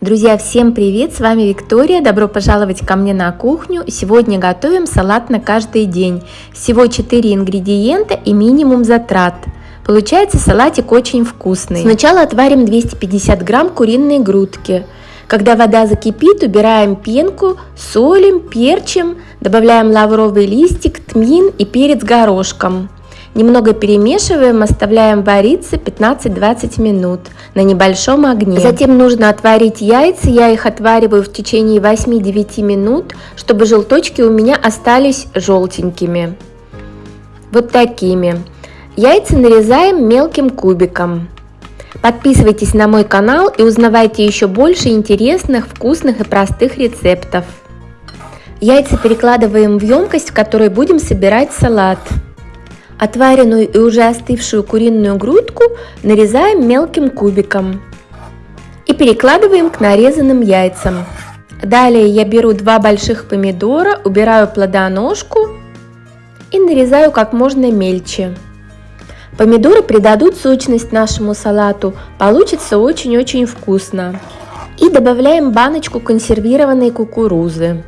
Друзья, всем привет! С вами Виктория. Добро пожаловать ко мне на кухню. Сегодня готовим салат на каждый день. Всего 4 ингредиента и минимум затрат. Получается салатик очень вкусный. Сначала отварим 250 грамм куриной грудки. Когда вода закипит, убираем пенку, солим, перчим, добавляем лавровый листик, тмин и перец горошком. Немного перемешиваем, оставляем вариться 15-20 минут на небольшом огне. Затем нужно отварить яйца, я их отвариваю в течение 8-9 минут, чтобы желточки у меня остались желтенькими. Вот такими. Яйца нарезаем мелким кубиком. Подписывайтесь на мой канал и узнавайте еще больше интересных, вкусных и простых рецептов. Яйца перекладываем в емкость, в которой будем собирать салат. Отваренную и уже остывшую куриную грудку нарезаем мелким кубиком и перекладываем к нарезанным яйцам. Далее я беру два больших помидора, убираю плодоножку и нарезаю как можно мельче. Помидоры придадут сочность нашему салату, получится очень-очень вкусно. И добавляем баночку консервированной кукурузы.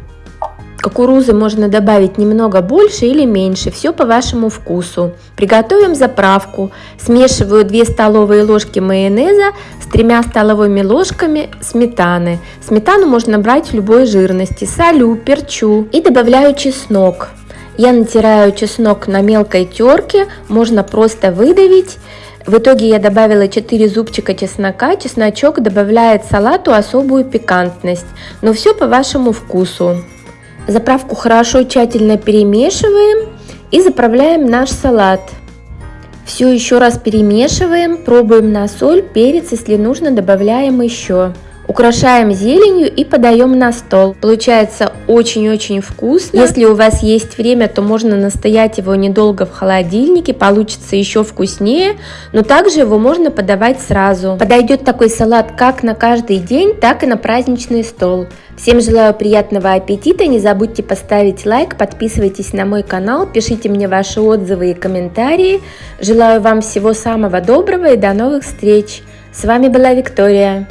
Кукурузы можно добавить немного больше или меньше, все по вашему вкусу. Приготовим заправку. Смешиваю 2 столовые ложки майонеза с 3 столовыми ложками сметаны. Сметану можно брать любой жирности. Солю, перчу и добавляю чеснок. Я натираю чеснок на мелкой терке, можно просто выдавить. В итоге я добавила 4 зубчика чеснока. Чесночок добавляет салату особую пикантность, но все по вашему вкусу. Заправку хорошо тщательно перемешиваем и заправляем наш салат. Все еще раз перемешиваем, пробуем на соль, перец, если нужно добавляем еще. Украшаем зеленью и подаем на стол. Получается очень-очень вкусно. Если у вас есть время, то можно настоять его недолго в холодильнике, получится еще вкуснее, но также его можно подавать сразу. Подойдет такой салат как на каждый день, так и на праздничный стол. Всем желаю приятного аппетита, не забудьте поставить лайк, подписывайтесь на мой канал, пишите мне ваши отзывы и комментарии. Желаю вам всего самого доброго и до новых встреч. С вами была Виктория.